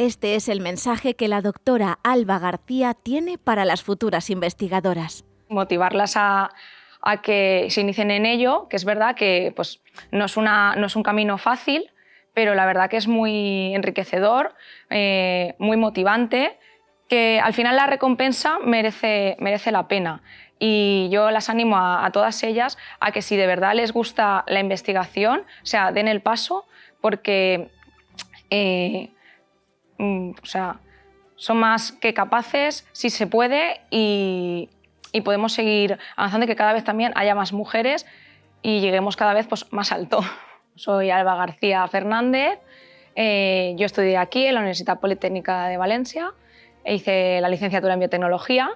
Este es el mensaje que la doctora Alba García tiene para las futuras investigadoras. Motivarlas a, que se inicien en ello, que es verdad que pues, no, es no es un camino fácil, pero la verdad que es muy enriquecedor, eh, muy motivante, que al final la recompensa merece, merece la pena. Y yo las animo a, todas ellas a que si de verdad les gusta la investigación, o sea, den el paso, porque eh, o sea, son más que capaces, si se puede, y, y podemos seguir avanzando y que cada vez también haya más mujeres y lleguemos cada vez pues, más alto. Soy Alba García Fernández, eh, yo estudié aquí en la Universidad Politécnica de Valencia, e hice la licenciatura en biotecnología,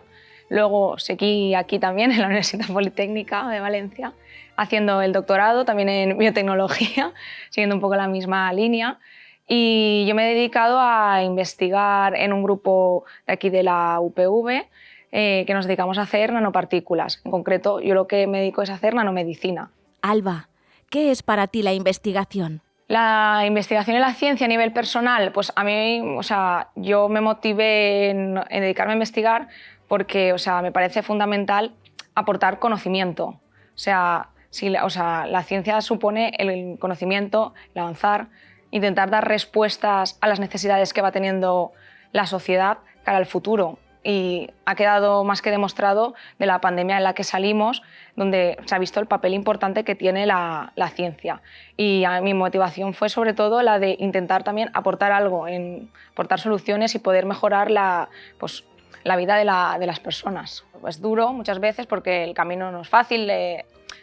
luego seguí aquí también en la Universidad Politécnica de Valencia haciendo el doctorado también en biotecnología, siguiendo un poco la misma línea. Y yo me he dedicado a investigar en un grupo de aquí de la UPV eh, que nos dedicamos a hacer nanopartículas. En concreto, yo lo que me dedico es a hacer nanomedicina. Alba, ¿Qué es para ti la investigación? La investigación en la ciencia a nivel personal, pues a mí, o sea, yo me motivé en, dedicarme a investigar porque, o sea, me parece fundamental aportar conocimiento. O sea, si, o sea, la ciencia supone el conocimiento, el avanzar, intentar dar respuestas a las necesidades que va teniendo la sociedad cara al futuro y ha quedado más que demostrado de la pandemia en la que salimos, donde se ha visto el papel importante que tiene la, ciencia. Y mi motivación fue sobre todo la de intentar también aportar algo, en, aportar soluciones y poder mejorar la, pues, la vida de, las personas. Es duro muchas veces porque el camino no es fácil,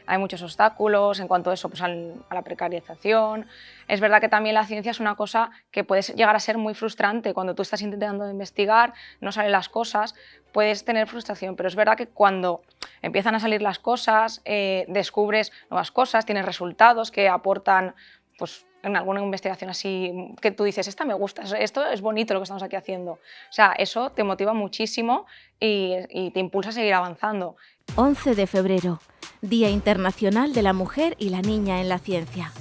hay muchos obstáculos en cuanto a eso, pues a la precarización. Es verdad que también la ciencia es una cosa que puede llegar a ser muy frustrante. Cuando tú estás intentando investigar, no salen las cosas, puedes tener frustración, pero es verdad que cuando empiezan a salir las cosas, eh, descubres nuevas cosas, tienes resultados que aportan pues, en alguna investigación así que tú dices, esta me gusta, esto es bonito lo que estamos aquí haciendo. O sea, eso te motiva muchísimo y, y te impulsa a seguir avanzando. 11 de febrero, Día Internacional de la Mujer y la Niña en la Ciencia.